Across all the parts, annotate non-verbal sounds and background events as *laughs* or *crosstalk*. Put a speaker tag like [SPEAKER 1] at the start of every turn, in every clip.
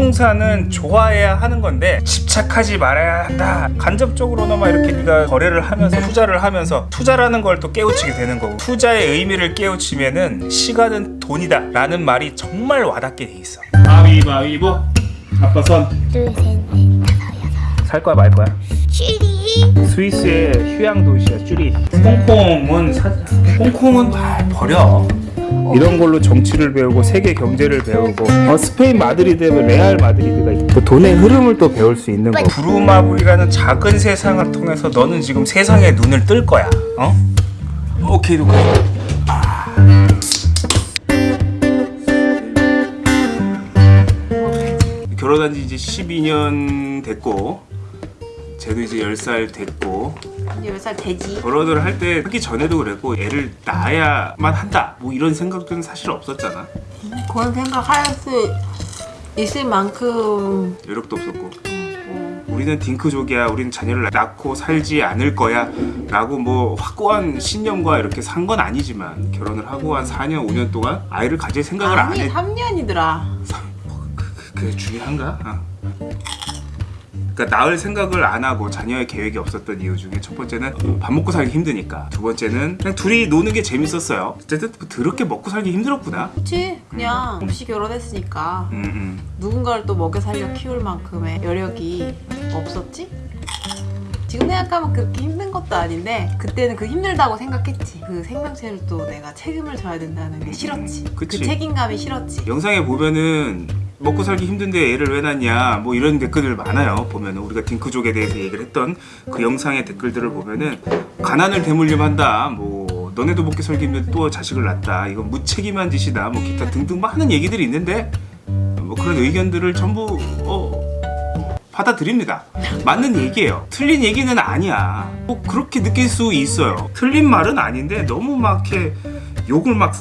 [SPEAKER 1] 부동산은 좋아해야 하는 건데 집착하지 말아야 한다 간접적으로나마 이렇게 네가 거래를 하면서 투자를 하면서 투자라는 걸 또 깨우치게 되는 거고 투자의 의미를 깨우치면은 시간은 돈이다 라는 말이 정말 와닿게 돼 있어 가위바위보 아빠 손
[SPEAKER 2] 둘, 셋, 넷, 다섯, 여섯.
[SPEAKER 1] 살 거야 말 거야?
[SPEAKER 2] 슈리.
[SPEAKER 1] 스위스의 휴양 도시야 쭈리 홍콩은 사... 홍콩은 아, 버려 이런 걸로 정치를 배우고 세계 경제를 배우고 어, 스페인 마드리드에 레알 마드리드가 있고 돈의 흐름을 또 배울 수 있는 거 부루마블이라는 작은 세상을 통해서 너는 지금 세상에 눈을 뜰 거야. 어? 오케이 오케이 결혼한 지 이제 12년 됐고 쟤도 이제 10살 됐고
[SPEAKER 3] 이제 몇 살 되지?
[SPEAKER 1] 결혼을 할 때 하기 전에도 그랬고 애를 낳아야만 한다. 뭐 이런 생각들은 사실 없었잖아.
[SPEAKER 3] 그런 생각할 수 있을 만큼.
[SPEAKER 1] 여력도 없었고.
[SPEAKER 3] 어,
[SPEAKER 1] 우리는 딩크족이야. 우리는 자녀를 낳고 살지 않을 거야. 라고 뭐 확고한 신념과 이렇게 산 건 아니지만 결혼을 하고 한 4년 5년 동안 아이를 가질 생각을 안
[SPEAKER 3] 아니
[SPEAKER 1] 했...
[SPEAKER 3] 3년이더라.
[SPEAKER 1] 그게 중요한가? 어. 그러니까 낳을 생각을 안 하고 자녀의 계획이 없었던 이유 중에 첫 번째는 밥 먹고 살기 힘드니까 두 번째는 그냥 둘이 노는 게 재밌었어요 어쨌든 뭐 더럽게 먹고 살기 힘들었구나
[SPEAKER 3] 그치 그냥 없이 결혼했으니까
[SPEAKER 1] 음, 음.
[SPEAKER 3] 누군가를 또 먹여 살려 키울 만큼의 여력이 없었지? 지금 생각하면 그렇게 힘 든 것도 아닌데 그때는 그 힘들다고 생각했지. 그 생명체를 또 내가 책임을 져야 된다는 게 싫었지.
[SPEAKER 1] 그치.
[SPEAKER 3] 그 책임감이 싫었지.
[SPEAKER 1] 영상에 보면은 먹고 살기 힘든데 애를 왜 낳냐 뭐 이런 댓글들 많아요 보면은. 우리가 딩크족에 대해서 얘기를 했던 그 영상의 댓글들을 보면은 가난을 대물림 한다 뭐 너네도 먹고 살기 힘든데 또 자식을 낳다 이건 무책임한 짓이다 뭐 기타 등등 많은 얘기들이 있는데 뭐 그런 의견들을 전부 어 받아들입니다. 맞는 얘기예요. 틀린 얘기는 아니야. 뭐 그렇게 느낄 수 있어요. 틀린 말은 아닌데 너무 막 이렇게 욕을 막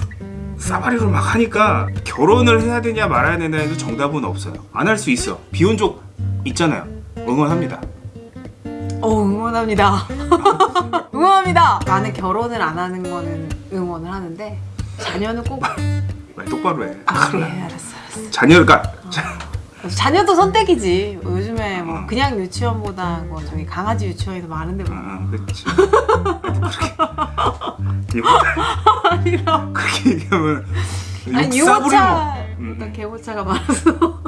[SPEAKER 1] 싸바리로 막 하니까 결혼을 해야 되냐 말아야 되냐에도 정답은 없어요. 안 할 수 있어 비혼족 있잖아요. 응원합니다.
[SPEAKER 3] 어 응원합니다. *laughs* 응원합니다. 나는 결혼을 안 하는 거는 응원을 하는데 자녀는 꼭
[SPEAKER 1] 말 똑바로 해?
[SPEAKER 3] 아, *laughs* 그래. 알았어 알았어.
[SPEAKER 1] 자녀가
[SPEAKER 3] 자녀도 선택이지. 요즘에 뭐 그냥 유치원보다 뭐 저기 강아지 유치원이 더 많은데 뭐.
[SPEAKER 1] 아, 그렇지. 그렇게. 얘기하면
[SPEAKER 3] 아니. 유모차
[SPEAKER 1] 음,
[SPEAKER 3] 나
[SPEAKER 1] 음.
[SPEAKER 3] 개모차가 많아서.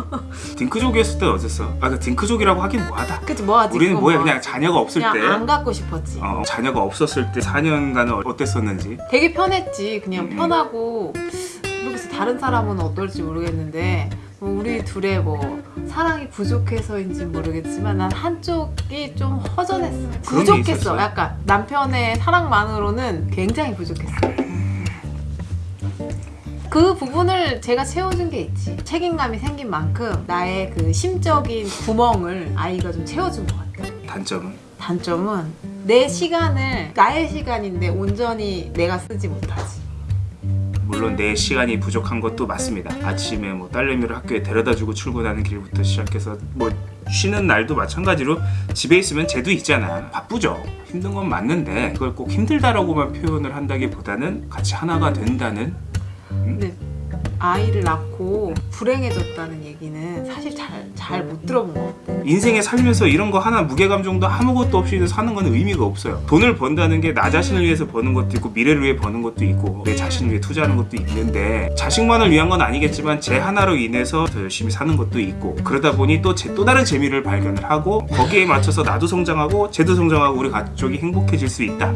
[SPEAKER 1] 딩크족이었을 때는 어땠어? 아그 딩크족이라고 하긴 뭐하다.
[SPEAKER 3] 그치 뭐하지?
[SPEAKER 1] 우리는 뭐야
[SPEAKER 3] 뭐.
[SPEAKER 1] 그냥 자녀가 없을
[SPEAKER 3] 그냥
[SPEAKER 1] 때.
[SPEAKER 3] 안 갖고 싶었지.
[SPEAKER 1] 어, 자녀가 없었을 때 4년간은 어땠었는지?
[SPEAKER 3] 되게 편했지. 그냥
[SPEAKER 1] 음.
[SPEAKER 3] 편하고 모르겠어 다른 사람은 어떨지 모르겠는데 뭐 우리 둘의 뭐 사랑이 부족해서인지 모르겠지만 난 한쪽이 좀 허전했어 부족했어? 약간 남편의 사랑만으로는 굉장히 부족했어 그 부분을 제가 채워준 게 있지. 책임감이 생긴 만큼 나의 그 심적인 구멍을 아이가 좀 채워준 것 같아
[SPEAKER 1] 단점은?
[SPEAKER 3] 단점은 내 시간을 나의 시간인데 온전히 내가 쓰지 못하지
[SPEAKER 1] 물론 내 시간이 부족한 것도 맞습니다. 아침에 뭐 딸내미를 학교에 데려다주고 출근하는 길부터 시작해서 뭐 쉬는 날도 마찬가지로 집에 있으면 쟤도 있잖아. 바쁘죠. 힘든 건 맞는데 그걸 꼭 힘들다라고만 표현을 한다기보다는 같이 하나가 된다는
[SPEAKER 3] 근데 아이를 낳고 불행해졌다는 얘기는 사실 잘 잘 못 들어본 것 같아
[SPEAKER 1] 인생에 살면서 이런 거 하나 무게감 정도 아무것도 없이 사는 건 의미가 없어요. 돈을 번다는 게 나 자신을 위해서 버는 것도 있고 미래를 위해 버는 것도 있고 내 자신을 위해 투자하는 것도 있는데 자식만을 위한 건 아니겠지만 제 하나로 인해서 더 열심히 사는 것도 있고 그러다 보니 또 제 또 다른 재미를 발견을 하고 거기에 맞춰서 나도 성장하고 쟤도 성장하고 우리 가족이 행복해질 수 있다.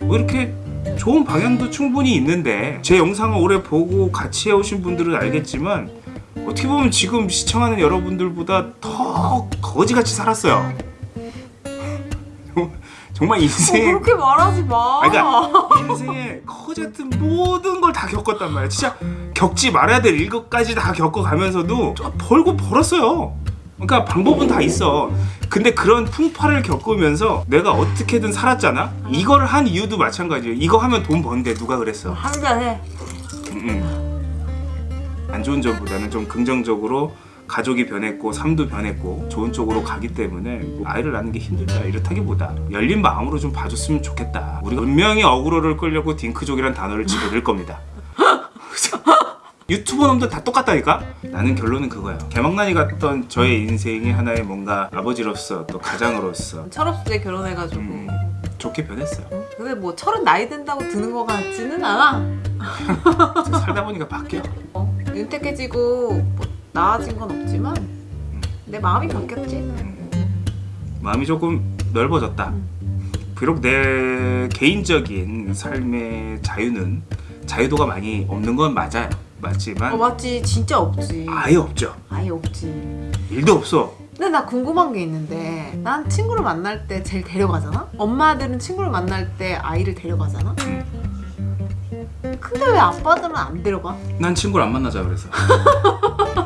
[SPEAKER 1] 뭐 이렇게 좋은 방향도 충분히 있는데 제 영상을 오래 보고 같이 해오신 분들은 알겠지만 어떻게 보면 지금 시청하는 여러분들보다 더 거지같이 살았어요. *laughs* 정말 인생에
[SPEAKER 3] 어, 그렇게 말하지 마
[SPEAKER 1] 아니, 그러니까 인생에 거지 같은 모든 걸 다 겪었단 말이야. 진짜 겪지 말아야 될 일것까지 다 겪어가면서도 저 벌고 벌었어요. 그러니까 방법은 다 있어. 근데 그런 풍파를 겪으면서 내가 어떻게든 살았잖아. 이거를 한 이유도 마찬가지예요. 이거 하면 돈 번대 누가 그랬어?
[SPEAKER 3] 한잔해
[SPEAKER 1] 음. 안 좋은 점보다는 좀 긍정적으로 가족이 변했고 삶도 변했고 좋은 쪽으로 가기 때문에 뭐 아이를 낳는 게 힘들다 이렇다기보다 열린 마음으로 좀 봐줬으면 좋겠다 우리가 분명히 어그로를 끌려고 딩크족이란 단어를 집어넣을 겁니다 유튜버 놈들 다 똑같다니까? 나는 결론은 그거야. 개망난이 같던 저의 인생이 하나의 뭔가 아버지로서 또 가장으로서
[SPEAKER 3] 철없이 결혼해가지고
[SPEAKER 1] 음, 좋게 변했어요.
[SPEAKER 3] 근데 뭐 철은 나이 든다고 드는 것 같지는 않아 *laughs*
[SPEAKER 1] 살다 보니까 바뀌어.
[SPEAKER 3] 어, 윤택해지고 뭐 나아진 건 없지만 내 마음이 바뀌었지
[SPEAKER 1] 마음이 조금 넓어졌다. 비록 내 개인적인 삶의 자유는 자유도가 많이 없는 건 맞아요. 맞지만
[SPEAKER 3] 어 맞지 진짜 없지
[SPEAKER 1] 아예 없죠.
[SPEAKER 3] 아예 없지
[SPEAKER 1] 일도 없어.
[SPEAKER 3] 근데 나 궁금한 게 있는데 난 친구를 만날 때 제일 데려가잖아? 엄마들은 친구를 만날 때 아이를 데려가잖아? 근데 왜 아빠들은 안 데려가?
[SPEAKER 1] 난 친구를 안 만나자 그래서. *laughs*